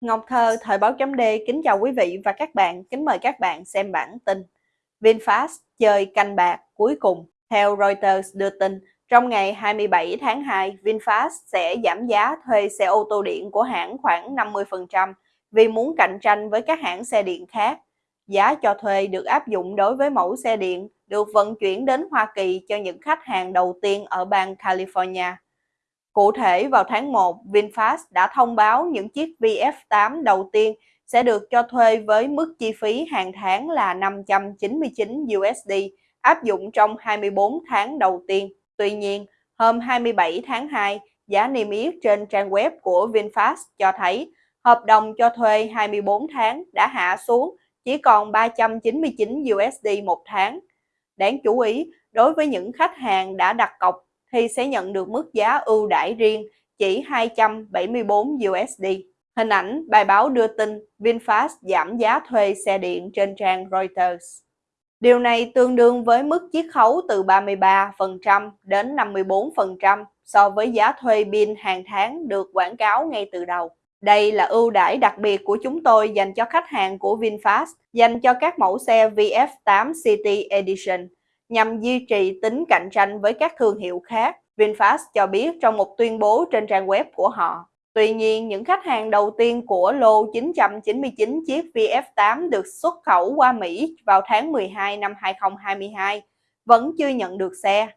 Ngọc Thơ, Thời báo chấm D kính chào quý vị và các bạn, kính mời các bạn xem bản tin. VinFast chơi canh bạc cuối cùng. Theo Reuters đưa tin, trong ngày 27 tháng 2, VinFast sẽ giảm giá thuê xe ô tô điện của hãng khoảng 50% vì muốn cạnh tranh với các hãng xe điện khác. Giá cho thuê được áp dụng đối với mẫu xe điện được vận chuyển đến Hoa Kỳ cho những khách hàng đầu tiên ở bang California. Cụ thể vào tháng 1, VinFast đã thông báo những chiếc VF8 đầu tiên sẽ được cho thuê với mức chi phí hàng tháng là 599 USD, áp dụng trong 24 tháng đầu tiên. Tuy nhiên, hôm 27 tháng 2, giá niêm yết trên trang web của VinFast cho thấy hợp đồng cho thuê 24 tháng đã hạ xuống chỉ còn 399 USD một tháng. Đáng chú ý, đối với những khách hàng đã đặt cọc thì sẽ nhận được mức giá ưu đãi riêng chỉ 274 USD. Hình ảnh bài báo đưa tin VinFast giảm giá thuê xe điện trên trang Reuters. Điều này tương đương với mức chiết khấu từ 33% đến 54% so với giá thuê pin hàng tháng được quảng cáo ngay từ đầu. Đây là ưu đãi đặc biệt của chúng tôi dành cho khách hàng của VinFast, dành cho các mẫu xe VF8 City Edition nhằm duy trì tính cạnh tranh với các thương hiệu khác, VinFast cho biết trong một tuyên bố trên trang web của họ. Tuy nhiên, những khách hàng đầu tiên của lô 999 chiếc VF8 được xuất khẩu qua Mỹ vào tháng 12 năm 2022 vẫn chưa nhận được xe.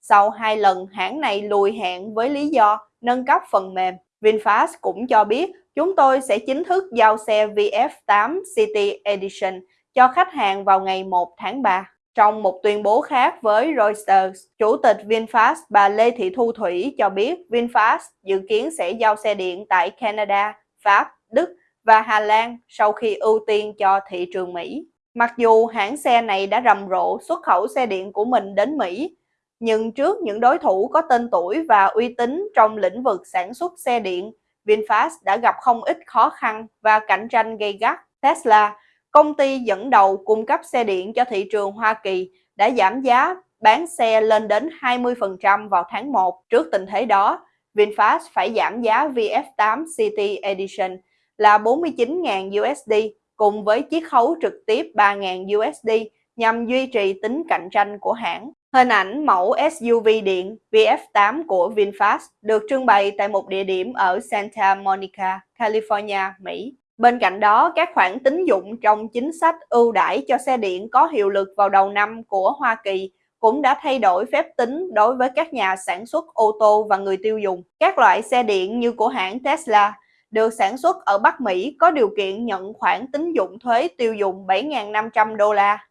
Sau hai lần hãng này lùi hẹn với lý do nâng cấp phần mềm, VinFast cũng cho biết chúng tôi sẽ chính thức giao xe VF8 City Edition cho khách hàng vào ngày 1 tháng 3. Trong một tuyên bố khác với Reuters, Chủ tịch VinFast bà Lê Thị Thu Thủy cho biết VinFast dự kiến sẽ giao xe điện tại Canada, Pháp, Đức và Hà Lan sau khi ưu tiên cho thị trường Mỹ. Mặc dù hãng xe này đã rầm rộ xuất khẩu xe điện của mình đến Mỹ, nhưng trước những đối thủ có tên tuổi và uy tín trong lĩnh vực sản xuất xe điện, VinFast đã gặp không ít khó khăn và cạnh tranh gay gắt. Tesla công ty dẫn đầu cung cấp xe điện cho thị trường Hoa Kỳ đã giảm giá bán xe lên đến 20% vào tháng 1. Trước tình thế đó, VinFast phải giảm giá VF8 City Edition là 49.000 USD cùng với chiết khấu trực tiếp 3.000 USD nhằm duy trì tính cạnh tranh của hãng. Hình ảnh mẫu SUV điện VF8 của VinFast được trưng bày tại một địa điểm ở Santa Monica, California, Mỹ. Bên cạnh đó, các khoản tín dụng trong chính sách ưu đãi cho xe điện có hiệu lực vào đầu năm của Hoa Kỳ cũng đã thay đổi phép tính đối với các nhà sản xuất ô tô và người tiêu dùng. Các loại xe điện như của hãng Tesla được sản xuất ở Bắc Mỹ có điều kiện nhận khoản tín dụng thuế tiêu dùng 7.500 đô la.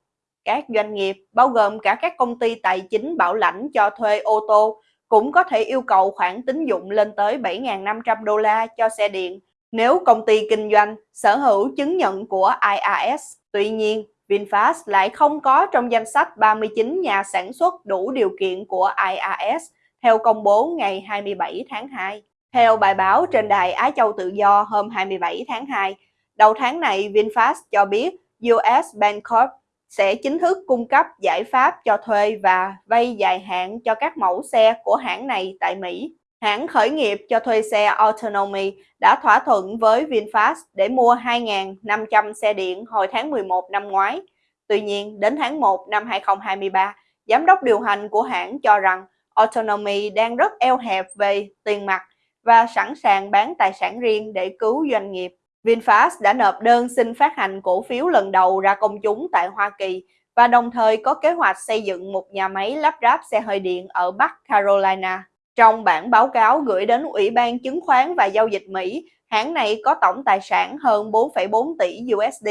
Các doanh nghiệp, bao gồm cả các công ty tài chính bảo lãnh cho thuê ô tô, cũng có thể yêu cầu khoản tín dụng lên tới 7.500 đô la cho xe điện nếu công ty kinh doanh sở hữu chứng nhận của IRS. Tuy nhiên, VinFast lại không có trong danh sách 39 nhà sản xuất đủ điều kiện của IRS theo công bố ngày 27 tháng 2. Theo bài báo trên đài Á Châu Tự Do hôm 27 tháng 2, đầu tháng này VinFast cho biết US Bancorp sẽ chính thức cung cấp giải pháp cho thuê và vay dài hạn cho các mẫu xe của hãng này tại Mỹ. Hãng khởi nghiệp cho thuê xe Autonomy đã thỏa thuận với VinFast để mua 2.500 xe điện hồi tháng 11 năm ngoái. Tuy nhiên, đến tháng 1 năm 2023, giám đốc điều hành của hãng cho rằng Autonomy đang rất eo hẹp về tiền mặt và sẵn sàng bán tài sản riêng để cứu doanh nghiệp. VinFast đã nộp đơn xin phát hành cổ phiếu lần đầu ra công chúng tại Hoa Kỳ và đồng thời có kế hoạch xây dựng một nhà máy lắp ráp xe hơi điện ở Bắc Carolina. Trong bản báo cáo gửi đến Ủy ban Chứng khoán và Giao dịch Mỹ, hãng này có tổng tài sản hơn 4,4 tỷ USD,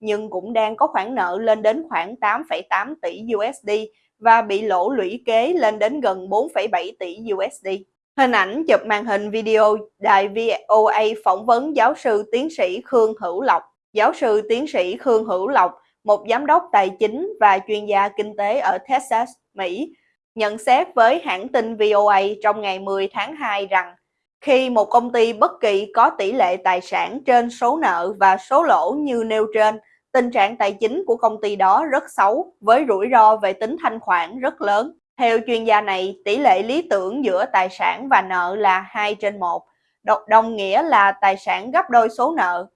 nhưng cũng đang có khoản nợ lên đến khoảng 8,8 tỷ USD và bị lỗ lũy kế lên đến gần 4,7 tỷ USD. Hình ảnh chụp màn hình video đài VOA phỏng vấn giáo sư tiến sĩ Khương Hữu Lộc. Giáo sư tiến sĩ Khương Hữu Lộc, một giám đốc tài chính và chuyên gia kinh tế ở Texas, Mỹ, nhận xét với hãng tin VOA trong ngày 10 tháng 2 rằng khi một công ty bất kỳ có tỷ lệ tài sản trên số nợ và số lỗ như nêu trên, tình trạng tài chính của công ty đó rất xấu với rủi ro về tính thanh khoản rất lớn. Theo chuyên gia này, tỷ lệ lý tưởng giữa tài sản và nợ là 2 trên 1. đồng nghĩa là tài sản gấp đôi số nợ.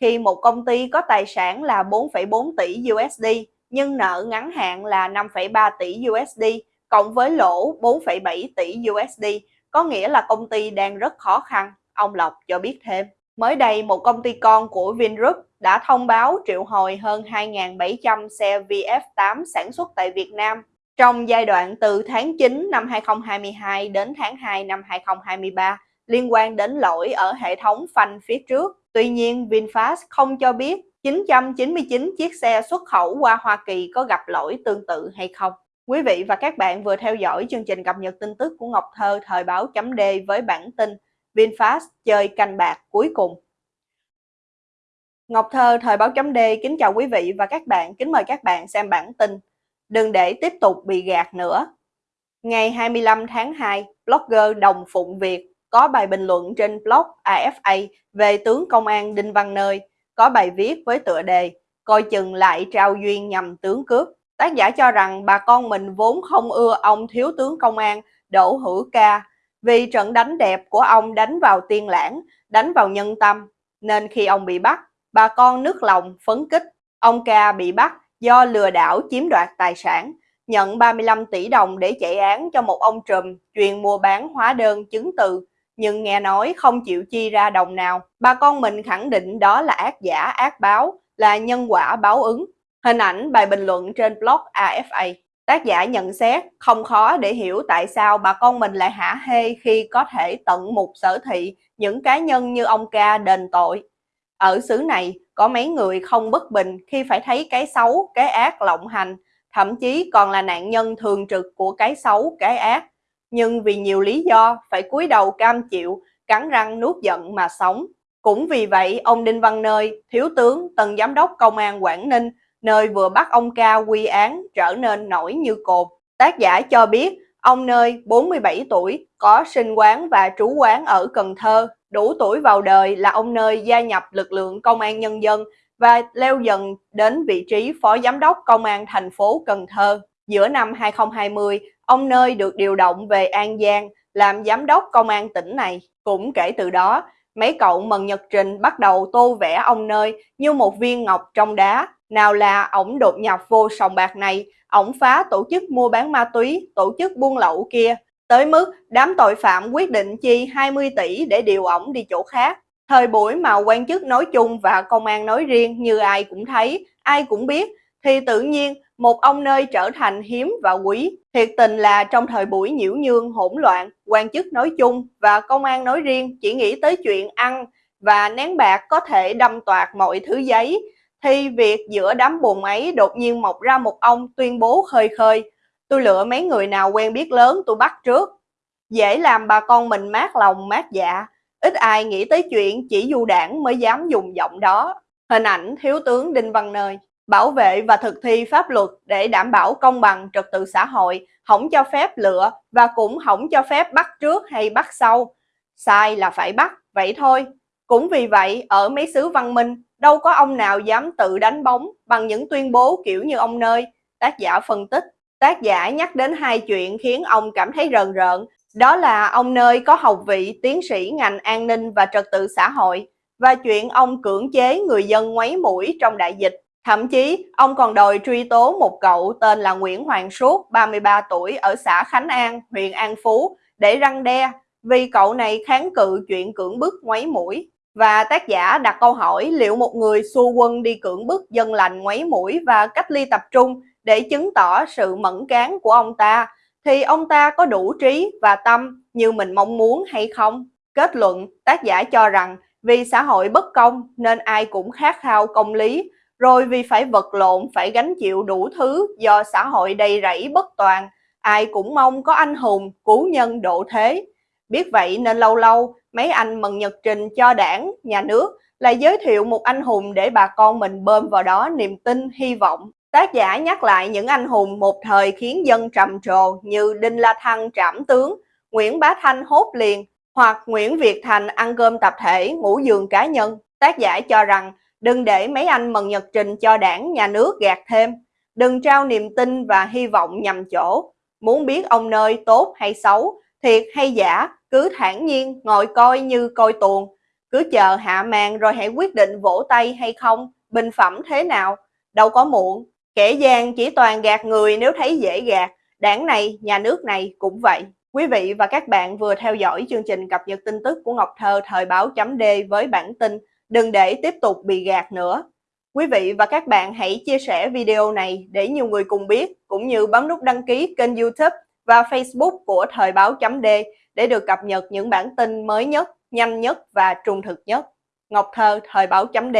Khi một công ty có tài sản là 4,4 tỷ USD nhưng nợ ngắn hạn là 5,3 tỷ USD cộng với lỗ 4,7 tỷ USD, có nghĩa là công ty đang rất khó khăn, ông Lộc cho biết thêm. Mới đây, một công ty con của Vingroup đã thông báo triệu hồi hơn 2.700 xe VF8 sản xuất tại Việt Nam trong giai đoạn từ tháng 9 năm 2022 đến tháng 2 năm 2023 liên quan đến lỗi ở hệ thống phanh phía trước. Tuy nhiên, VinFast không cho biết 999 chiếc xe xuất khẩu qua Hoa Kỳ có gặp lỗi tương tự hay không. Quý vị và các bạn vừa theo dõi chương trình cập nhật tin tức của Ngọc Thơ thời báo chấm D với bản tin VinFast chơi canh bạc cuối cùng. Ngọc Thơ thời báo chấm D kính chào quý vị và các bạn, kính mời các bạn xem bản tin. Đừng để tiếp tục bị gạt nữa. Ngày 25 tháng 2, blogger Đồng Phụng Việt có bài bình luận trên blog AFA về tướng công an Đinh Văn Nơi, có bài viết với tựa đề Coi chừng lại trao duyên nhằm tướng cướp. Tác giả cho rằng bà con mình vốn không ưa ông thiếu tướng công an Đỗ Hữu Ca vì trận đánh đẹp của ông đánh vào tiên lãng, đánh vào nhân tâm, nên khi ông bị bắt, bà con nước lòng phấn kích. Ông Ca bị bắt do lừa đảo chiếm đoạt tài sản, nhận 35 tỷ đồng để chạy án cho một ông trùm chuyên mua bán hóa đơn chứng từ, nhưng nghe nói không chịu chi ra đồng nào. Bà con mình khẳng định đó là ác giả ác báo, là nhân quả báo ứng. Hình ảnh bài bình luận trên blog AFA. Tác giả nhận xét không khó để hiểu tại sao bà con mình lại hả hê khi có thể tận mục sở thị những cá nhân như ông ca đền tội. Ở xứ này có mấy người không bất bình khi phải thấy cái xấu, cái ác lộng hành, thậm chí còn là nạn nhân thường trực của cái xấu, cái ác. Nhưng vì nhiều lý do phải cúi đầu cam chịu, cắn răng nuốt giận mà sống. Cũng vì vậy, ông Đinh Văn Nơi, thiếu tướng, tần giám đốc công an Quảng Ninh, nơi vừa bắt ông ca quy án trở nên nổi như cột. Tác giả cho biết, ông Nơi, 47 tuổi, có sinh quán và trú quán ở Cần Thơ, đủ tuổi vào đời là ông Nơi gia nhập lực lượng công an nhân dân và leo dần đến vị trí phó giám đốc công an thành phố Cần Thơ. Giữa năm 2020, ông Nơi được điều động về An Giang làm giám đốc công an tỉnh này. Cũng kể từ đó, mấy cậu mần nhật trình bắt đầu tô vẽ ông Nơi như một viên ngọc trong đá. Nào là ổng đột nhập vô sòng bạc này, ổng phá tổ chức mua bán ma túy, tổ chức buôn lậu kia, tới mức đám tội phạm quyết định chi 20 tỷ để điều ổng đi chỗ khác. Thời buổi mà quan chức nói chung và công an nói riêng như ai cũng thấy, ai cũng biết, thì tự nhiên một ông nơi trở thành hiếm và quý. Thiệt tình là trong thời buổi nhiễu nhương hỗn loạn, quan chức nói chung và công an nói riêng chỉ nghĩ tới chuyện ăn và nén bạc có thể đâm toạt mọi thứ giấy, thì việc giữa đám bùn ấy đột nhiên mọc ra một ông tuyên bố khơi khơi. Tôi lựa mấy người nào quen biết lớn tôi bắt trước. Dễ làm bà con mình mát lòng mát dạ, ít ai nghĩ tới chuyện chỉ du đảng mới dám dùng giọng đó. Hình ảnh Thiếu tướng Đinh Văn Nơi bảo vệ và thực thi pháp luật để đảm bảo công bằng trật tự xã hội, không cho phép lựa và cũng không cho phép bắt trước hay bắt sau. Sai là phải bắt, vậy thôi. Cũng vì vậy, ở mấy xứ văn minh, đâu có ông nào dám tự đánh bóng bằng những tuyên bố kiểu như ông Nơi, tác giả phân tích. Tác giả nhắc đến hai chuyện khiến ông cảm thấy rờn rợn, đó là ông Nơi có học vị tiến sĩ ngành an ninh và trật tự xã hội và chuyện ông cưỡng chế người dân ngoáy mũi trong đại dịch Thậm chí, ông còn đòi truy tố một cậu tên là Nguyễn Hoàng Suốt, 33 tuổi, ở xã Khánh An, huyện An Phú, để răng đe, vì cậu này kháng cự chuyện cưỡng bức ngoáy mũi. Và tác giả đặt câu hỏi liệu một người xua quân đi cưỡng bức dân lành ngoáy mũi và cách ly tập trung để chứng tỏ sự mẫn cán của ông ta, thì ông ta có đủ trí và tâm như mình mong muốn hay không? Kết luận, tác giả cho rằng vì xã hội bất công nên ai cũng khát khao công lý rồi vì phải vật lộn, phải gánh chịu đủ thứ do xã hội đầy rẫy bất toàn, ai cũng mong có anh hùng, cứu nhân độ thế. Biết vậy nên lâu lâu, mấy anh mừng nhật trình cho đảng, nhà nước là giới thiệu một anh hùng để bà con mình bơm vào đó niềm tin, hy vọng. Tác giả nhắc lại những anh hùng một thời khiến dân trầm trồ như Đinh La Thăng trảm tướng, Nguyễn Bá Thanh hốt liền, hoặc Nguyễn Việt Thành ăn cơm tập thể, ngủ giường cá nhân. Tác giả cho rằng Đừng để mấy anh mần nhật trình cho đảng, nhà nước gạt thêm. Đừng trao niềm tin và hy vọng nhầm chỗ. Muốn biết ông nơi tốt hay xấu, thiệt hay giả, cứ thản nhiên ngồi coi như coi tuồng, cứ chờ hạ màn rồi hãy quyết định vỗ tay hay không, bình phẩm thế nào, đâu có muộn. Kẻ gian chỉ toàn gạt người nếu thấy dễ gạt, đảng này, nhà nước này cũng vậy. Quý vị và các bạn vừa theo dõi chương trình cập nhật tin tức của Ngọc Thơ thời báo chấm D với bản tin Đừng để tiếp tục bị gạt nữa. Quý vị và các bạn hãy chia sẻ video này để nhiều người cùng biết, cũng như bấm nút đăng ký kênh youtube và facebook của thời báo chấm D để được cập nhật những bản tin mới nhất, nhanh nhất và trung thực nhất. Ngọc Thơ, thời báo chấm D